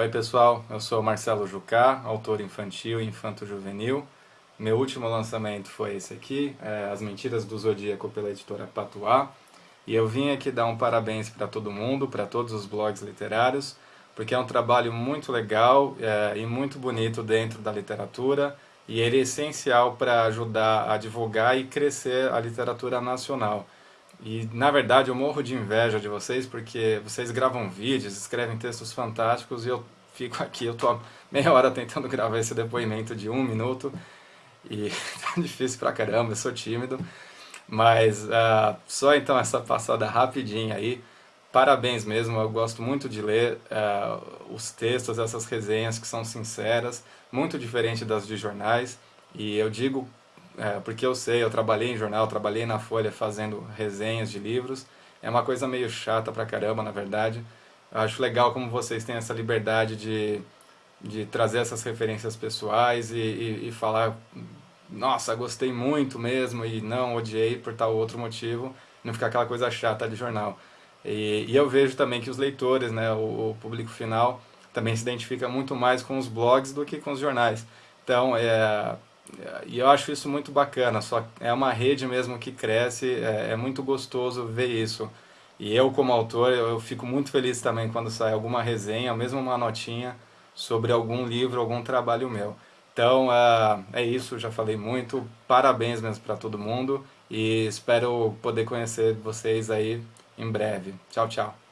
Oi pessoal, eu sou Marcelo Jucá, autor infantil e infanto-juvenil. Meu último lançamento foi esse aqui, é As Mentiras do Zodíaco pela editora Patuá. E eu vim aqui dar um parabéns para todo mundo, para todos os blogs literários, porque é um trabalho muito legal é, e muito bonito dentro da literatura e ele é essencial para ajudar a divulgar e crescer a literatura nacional. E, na verdade, eu morro de inveja de vocês, porque vocês gravam vídeos, escrevem textos fantásticos, e eu fico aqui, eu tô meia hora tentando gravar esse depoimento de um minuto, e tá difícil pra caramba, eu sou tímido. Mas uh, só então essa passada rapidinha aí, parabéns mesmo, eu gosto muito de ler uh, os textos, essas resenhas que são sinceras, muito diferente das de jornais, e eu digo é, porque eu sei, eu trabalhei em jornal, trabalhei na Folha fazendo resenhas de livros, é uma coisa meio chata pra caramba, na verdade. Eu acho legal como vocês têm essa liberdade de, de trazer essas referências pessoais e, e, e falar, nossa, gostei muito mesmo e não, odiei por tal outro motivo, não ficar aquela coisa chata de jornal. E, e eu vejo também que os leitores, né, o, o público final, também se identifica muito mais com os blogs do que com os jornais. Então, é, e eu acho isso muito bacana, só é uma rede mesmo que cresce, é, é, muito gostoso ver isso. E eu como autor, eu fico muito feliz também quando sai alguma resenha, mesmo uma notinha, sobre algum livro, algum trabalho meu. Então uh, é isso, já falei muito, parabéns mesmo para todo mundo e espero poder conhecer vocês aí em breve. Tchau, tchau.